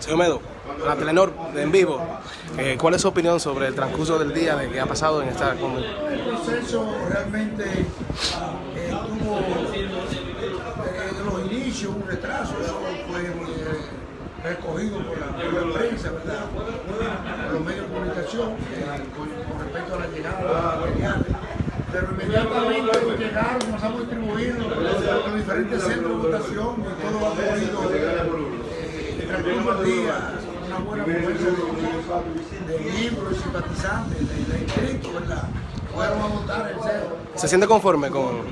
Señor Medo, la Telenor en vivo, eh, ¿cuál es su opinión sobre el transcurso del día de que ha pasado en esta convención? El proceso realmente eh, tuvo desde los inicios un retraso, fue eh, recogido por la, prensa, ¿verdad? por los medios de comunicación eh, con, con respecto a la llegada de los materiales. Pero inmediatamente llegaron, comenzamos a distribuir los diferentes centros de votación y todo ha corrido eh, transcurso del día una buena fuerza de, de miembros y simpatizantes, de, de inscritos, ¿verdad? Fueron a votar el cero. ¿Se siente conforme con,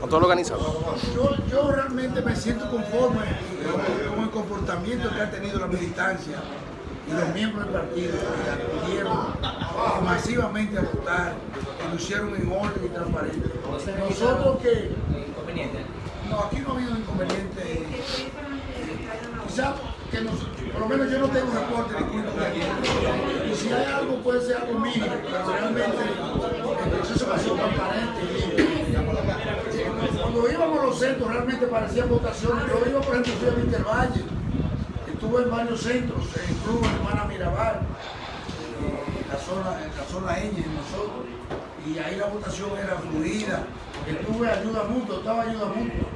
con todo lo organizado? Yo, yo realmente me siento conforme con, con el comportamiento que ha tenido la militancia y los miembros del partido que acudieron masivamente a votar y lo hicieron en orden y transparente. Nosotros que... No, aquí no ha habido inconveniente. Quizá que nos, por lo menos yo no tengo reporte de aquí. Y si hay algo puede ser algo mínimo, pero realmente el proceso pasó transparente y limpio. Cuando íbamos a los centros realmente parecían votaciones. Yo iba, por ejemplo, fui a Wintervalle, estuve en varios centros, en Club Hermana Mirabal, la zona, en la zona Ñ, en nosotros, y ahí la votación era fluida. Estuve ayuda mutua, estaba ayuda mutua.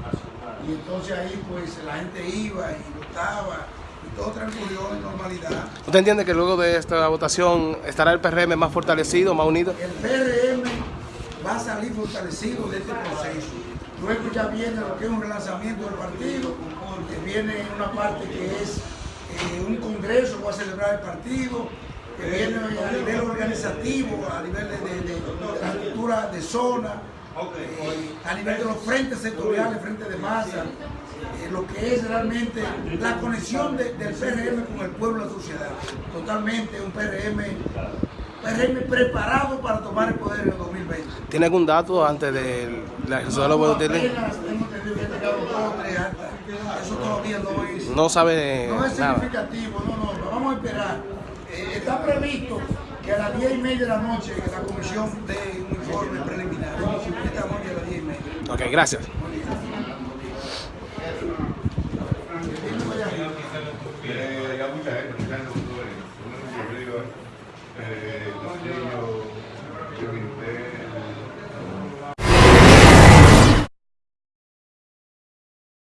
Y entonces ahí pues la gente iba y votaba y todo transcurrió en normalidad. ¿Usted entiende que luego de esta votación estará el PRM más fortalecido, más unido? El PRM va a salir fortalecido de este proceso. Luego ya viene lo que es un relanzamiento del partido, que viene una parte que es eh, un congreso va a celebrar el partido, a nivel organizativo, a nivel de, de, de, estructura de zona, eh, a nivel de los frentes sectoriales, frentes de masa, eh, lo que es realmente la conexión de- del PRM con el pueblo y la sociedad. Totalmente un PRM, PRM preparado para tomar el poder en el 2020. ¿Tiene algún dato antes de la ejecución de los votos? Que dos tres actas. Eso todavía no es, No sabe no es nada. significativo, no, no, lo vamos a esperar eh, está previsto que a las 10 y media de la noche la comisión dé un informe preliminar. A las 10 y media. Ok, gracias. Eh, yo, yo